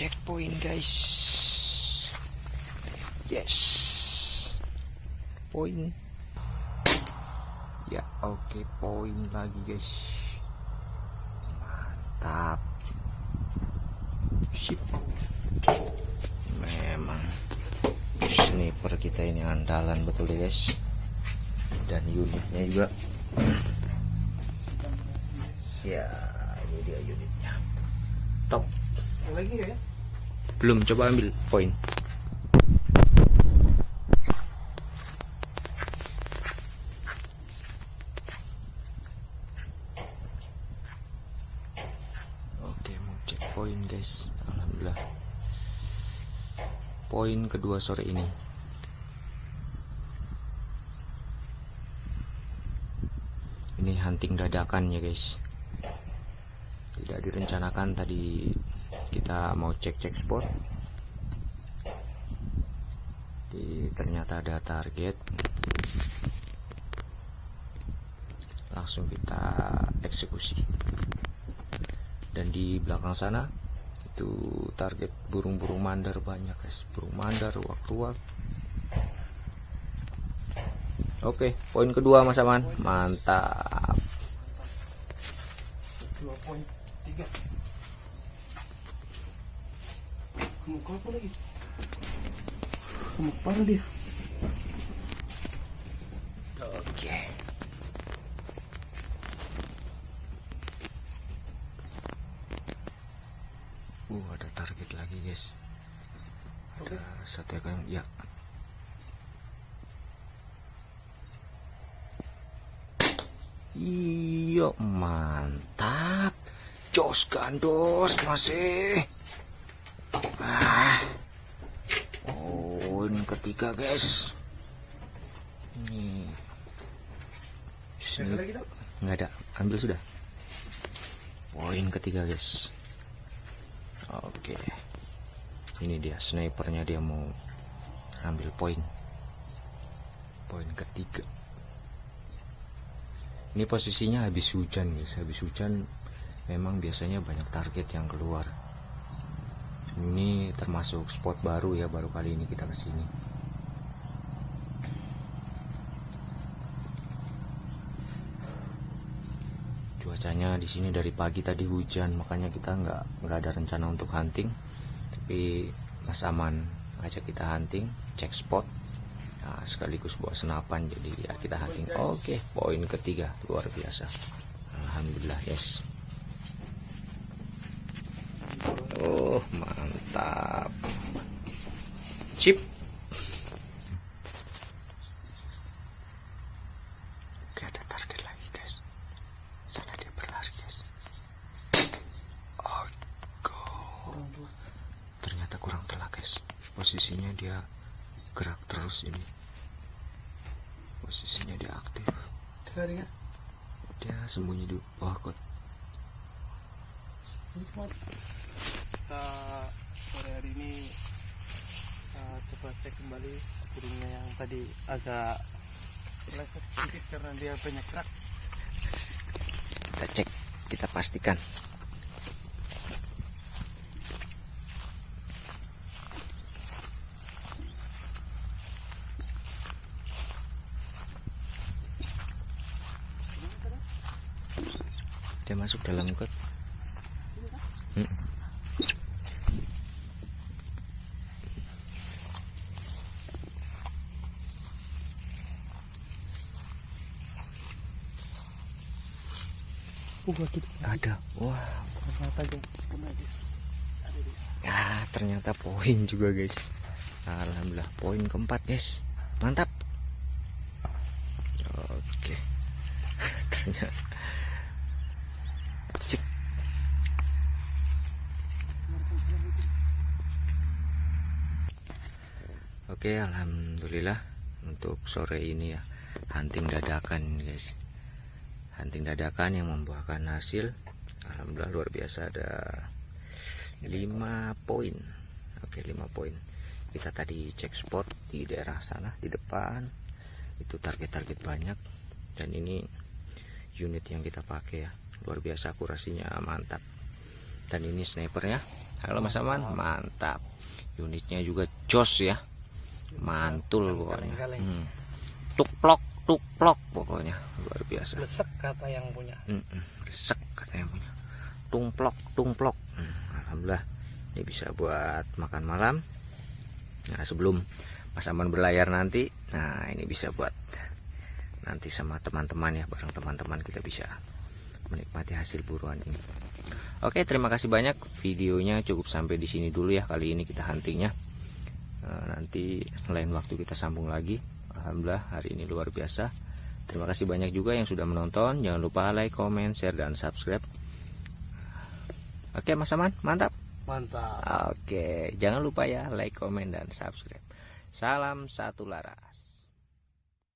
checkpoint guys. Yes. Poin ya oke poin lagi guys. Mantap. Sip. Memang sniper kita ini andalan betul ya guys? Dan unitnya juga. Ya ini dia top ya? Belum coba ambil poin. Oke mau cek poin guys. Alhamdulillah. Poin kedua sore ini. Ini hunting dadakan ya guys. Tidak direncanakan tadi kita mau cek-cek spot. Di ternyata ada target. Langsung kita eksekusi. Dan di belakang sana itu target burung-burung mandar banyak guys. Burung mandar ruak-ruak. Oke poin kedua mas aman. Mantap. Dua poin tiga gemuk apa lagi gemuk parah dia Oke. Uh, ada target lagi, guys. Ada satu ekor yang ya. Iyo, mantap. Jos gandos masih. Ini ketiga, guys. Ini lagi tak? nggak ada. Ambil sudah. Poin ketiga guys. Oke. Ini dia snipernya dia mau ambil poin. Poin ketiga. Ini posisinya habis hujan guys. Habis hujan memang biasanya banyak target yang keluar. Ini termasuk spot baru ya baru kali ini kita ke sini cuacanya di sini dari pagi tadi hujan makanya kita nggak nggak ada rencana untuk hunting. Tapi Mas Aman ajak kita hunting cek spot nah, sekaligus bawa senapan jadi ya kita hunting. Oke poin ketiga luar biasa. Alhamdulillah yes. Oh mantap. Chip Oke ada target lagi guys sana dia berlari guys oh go ternyata kurang telah guys posisinya dia gerak terus ini. Posisinya dia aktif. Dia sembunyi di bawah kot. Kita sore hari ini uh, coba cek kembali burungnya yang tadi agak meleset sedikit karena dia banyak gerak. kita cek kita pastikan masuk dalam kot. Mm. Uh, waduh, ada. Wah. Ternyata ya ternyata poin juga guys. Alhamdulillah poin keempat guys. Mantap. Oke. Ternyata oke alhamdulillah untuk sore ini ya. Hunting dadakan guys. Hunting dadakan yang membuahkan hasil. Alhamdulillah luar biasa ada 5 poin. Oke 5 poin. Kita tadi cek spot di daerah sana di depan. Itu target-target banyak. Dan ini unit yang kita pakai ya. Luar biasa akurasinya mantap. Dan ini snipernya. Halo Mas Aman. Mantap. Unitnya juga jos ya mantul pokoknya. Hmm. tukplok tukplok pokoknya. Luar biasa. Lesek kata yang punya. Mm-mm, resek katanya punya. Tungplok tungplok Hmm, alhamdulillah. Ini bisa buat makan malam. Nah sebelum Mas Aman berlayar nanti nah ini bisa buat nanti sama teman-teman ya bareng teman-teman kita bisa menikmati hasil buruan ini. Oke terima kasih banyak. Videonya cukup sampai di sini dulu ya. Kali ini kita huntingnya nanti lain waktu kita sambung lagi Alhamdulillah hari ini luar biasa Terima kasih banyak juga yang sudah menonton. Jangan lupa like, comment, share, dan subscribe. Oke, Mas Aman, mantap. Mantap. Oke, jangan lupa ya like, comment, dan subscribe. Salam satu lara.